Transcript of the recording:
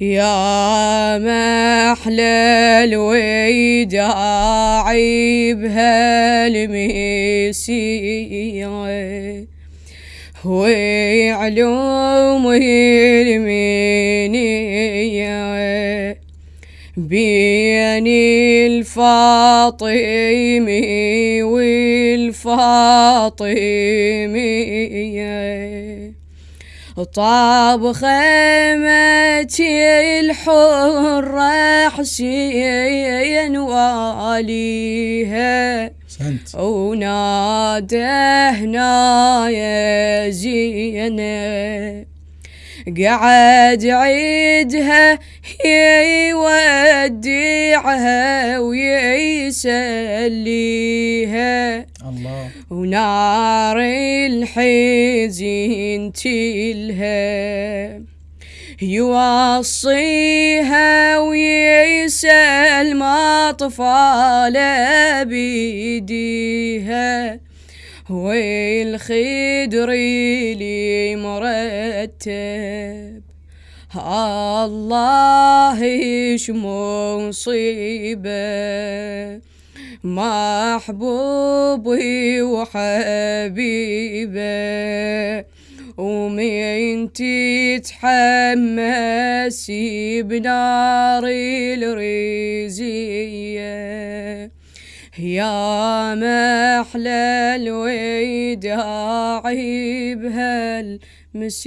يا محلى الوداع بهالمسيرة. وعلوم المنية. بين الفاطمي والفاطمية. طاب خيمتي الحرة حسين واليها ونادهنا يا زينب قعد عيدها يودعها ويسليها. الله. ونار الحزن تلها. يوصيها ويسأل أطفال بيديها. والخدر اللي مرتب الله إيش مصيبة. محبوبي وحبيبة. ومين تتحمسي بنار الرزية؟ يا محلى الوداع بهالمسية.